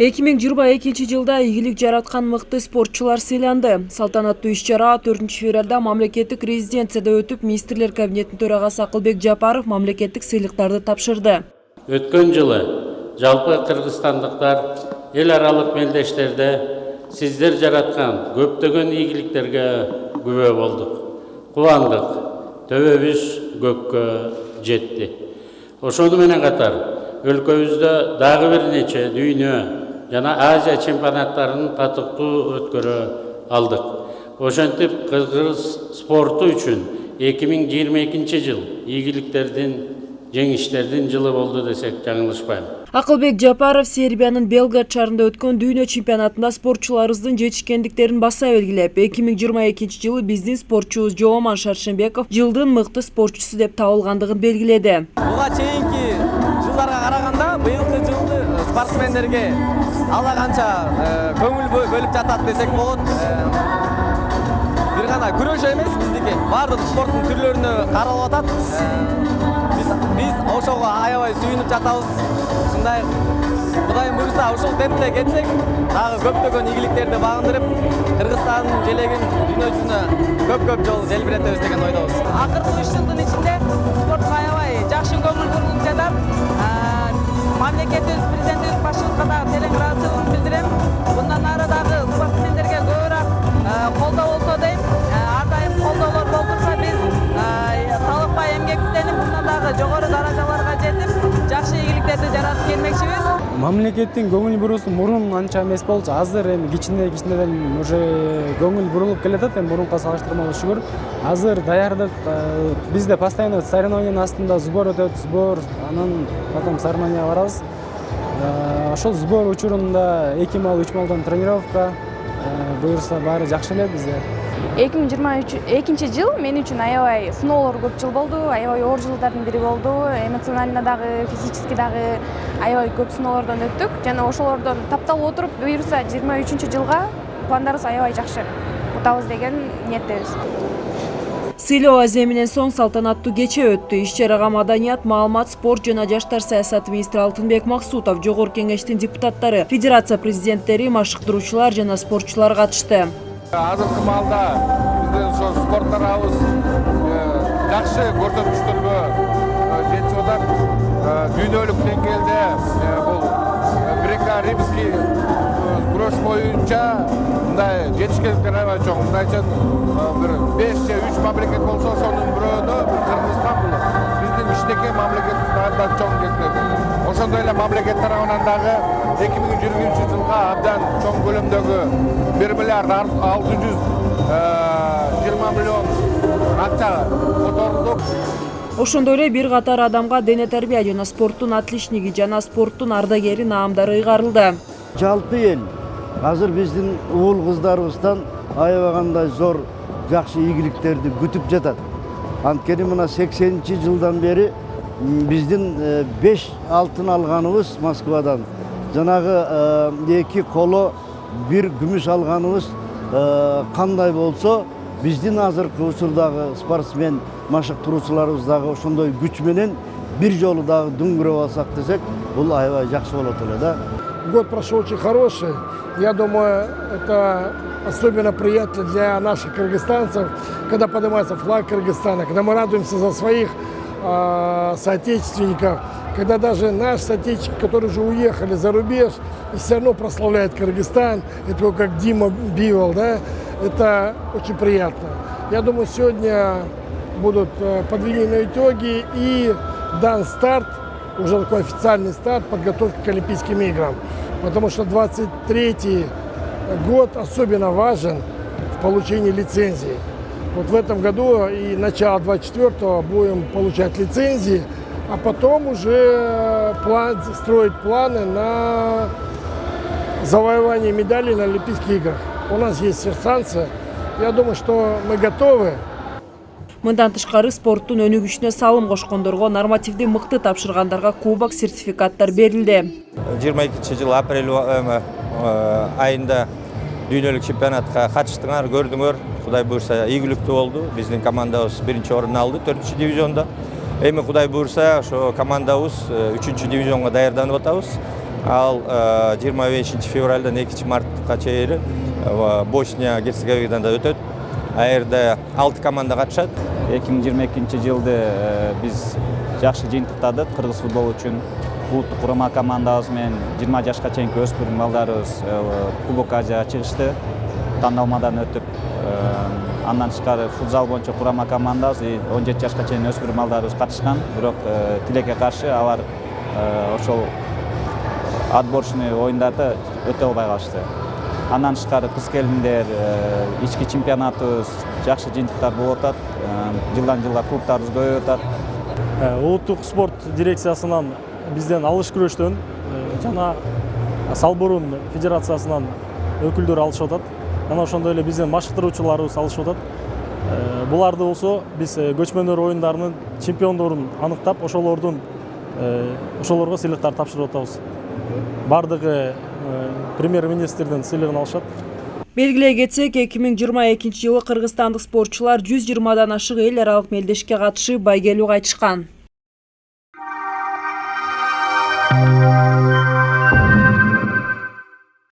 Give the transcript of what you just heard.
эки миң жыйырма экинчи жылда ийгилик жараткан мыкты спортчулар сыйланды. Салтанаттуу иш чара төртүнчү февралда мамлекеттик резиденцияда өтүп министрлер кабинетинин төрагасы акылбек жапаров мамлекеттик сыйлыктарды тапшырды. Өткөн жылы жалпы кыргызстандыктар эл аралык мелдештерде сиздер жараткан көптөгөн ийгиликтерге күбө болдук кубандык төбөбүз көккө жетти ошону катар өлкөбүздө дагы бир нече дүйнө жана азия чемпионаттарын татыктуу өткөрө алдык ошентип кыргыз спорту үчүн эки миң жыйырма экинчи жыл ийгиликтердин жеңиштердин жылы болду десек жаңылышпайм акылбек жапаров сербиянын белград шаарында өткөн дүйнө чемпионатында спортчуларыбыздын жетишкендиктерин баса белгилеп эки миң жыйырма экинчи жылы биздин спортчубуз жооман шаршембеков жылдын мыкты спортчусу деп табылгандыгын белгиледи буга чейинки жылдарга караганда быйылкы жылды спортсмендерге ала канча көңүл бөлүп жатат десек болот. Бир гана күрөш эмес биздики баардык спорттун түрлөрүнө каралып атат биз ошого аябай сүйүнүп жатабыз ушундай кудайым буюрса ушул темпте кетсек дагы көптөгөн ийгиликтерди багындырып кыргызстандын желегин дүйнө жүзүнө көп көп жолу желбиретебиз деген ойдобуз акыркы үч жылдын ичинде спортко аябай жакшы көңүл бурулуп жатат мамлекетибиз президентибиз башчылыкка дагы терең мамлекеттин көңүл буруусу мурун анча эмес болчу. Азыр эми кичине кичинеден уже көңүл бурулуп келатат эми мурункуга салыштырмалуу шүгүр. Азыр даярдык бизде постоянно соревнованиянын астында сбор өтөт сбор анан потом соревнованияга барабыз. Ошол сбор учурунда эки мал үч малдан тренировка буюрса баары жакшы эле бизде. Эки миң жыйырма экинчи жыл мен үчүн аябай сыноолор көп жыл болду. Аябай оор жылдардын бири болду. Эмоционально дагы физически дагы аябай көп сыноолордон өттүк. Жана ошолордон тапталып отуруп буюрса жыйырма үчүнчү жылга пландарыбыз аябай жакшы утабыз деген ниеттебиз. Сыйлоо аземинен соң салтанаттуу кече өттү. Иш чарага маданият маалымат спорт жана жаштар саясаты министри алтынбек максутов жогорку кеңештин депутаттары федерация президенттери машыктыруучулар жана спортчулар катышты азыркы маалда биздин ошо спорт тарабыбыз жакшы көрсөткүчтөргө жетишип атат. Дүйнөлүк деңгээлде бул греко римский күрөш боюнча мындай жетишкендиктер аябай чоң мындайча бир беш же үч мамлекет болсо ошонун бирөөнө кыргызстан бул биздин кичинекей мамлекетибиз абдан чоң ошондой эле мамлекет тарабынан дагы эки миң жыйырманчы жылга абдан чоң көлөмдөгү бир миллиард алты жүз жыйырма миллион акча которулдук ошондой эле бир катар адамга дене тарбия жана спорттун отличниги жана спорттун ардагери наамдары ыйгарылды жалпы эл азыр биздин уул кыздарыбыздан аябагандай зор жакшы ийгиликтерди күтүп жатат анткени мына сексенинчи жылдан бери биздин беш алтын алганыбыз москвадан жанагы эки коло бир күмүш алганыбыз кандай болсо биздин азыркы учурдагы спортсмен машыктыруучуларыбыз дагы ошондой күч менен бир жолу дагы дүңгүрөп алсак десек бул аябай жакшы болот эле да год прошел очень хороший. Я думаю это особенно приятно для наших кыргызстанцев, когда поднимается флаг Кыргызстана, когда мы радуемся за своих э, соотечественников, когда даже наши соотечественники, которые уже уехали за рубеж, все равно прославляют Кыргызстан, это как Дима Бивол, да, это очень приятно. Я думаю, сегодня будут подведены итоги и дан старт, уже такой официальный старт подготовки к Олимпийским играм. Потому что 23 год особенно важен в получении лицензии. Вот в этом году и начало 24-го будем получать лицензии, а потом уже план, строить планы на завоевание медалей на Олимпийских играх. У нас есть шансы. Я думаю, что мы готовы. мындан тышкары спорттун өнүгүшүнө салым кошкондорго нормативди мыкты тапшыргандарга кубок сертификаттар берилди жыйырма экинчи жылы апрель айында дүйнөлүк чемпионатка катыштыңар көрдүңөр. Кудай буюрса ийгиликтүү болду. Биздин командабыз биринчи орунду алды төртүнчү дивизиондо эми кудай буюрса ошо командабыз үчүнчү дивизионго даярданып атабыз. Ал жыйырма бешинчи февралдан экинчи мартка чейин босния герцеговинадан өтөт. Жерде алты команда катышат. Эки миң жыйырма экинчи жылды биз жакшы жыйынтыктадык кыргыз футболу үчүн. Улуттук курама командабыз менен жыйырма жашка чейинки өспүрүм балдарыбыз кубок азияга чыгышты тандалмадан өтүп андан тышкары футзал боюнча курама командабыз и он жети жашка чейин өспүрүм балдарыбыз катышкан бирок тилекке каршы алар ошол отборочный оюндарда өтө албай калышты андан тышкары кыз келиндер ички чемпионатыбыз жакшы жыйынтыктар болуп атат жылдан жылга клубтарыбыз көбөйүп атат улуттук спорт дирекциясынан бизден алыш күрөштөн жана салбурун федерациясынан өкүлдөр алышып атат жана ошондой эле бизден машыктыруучуларыбыз алышып атат буларды болсо биз көчмөндөр оюндарынын чемпиондорун аныктап ошолордун ошолорго сыйлыктар тапшырып атабыз. Баардыгы премьер министрдин сыйлыгын алышат белгилей кетсек эки миң жыйырма экинчи жылы кыргызстандык спортчулар жүз жыйырмадан ашык эл аралык мелдешке катышып байгелүү кайтышкан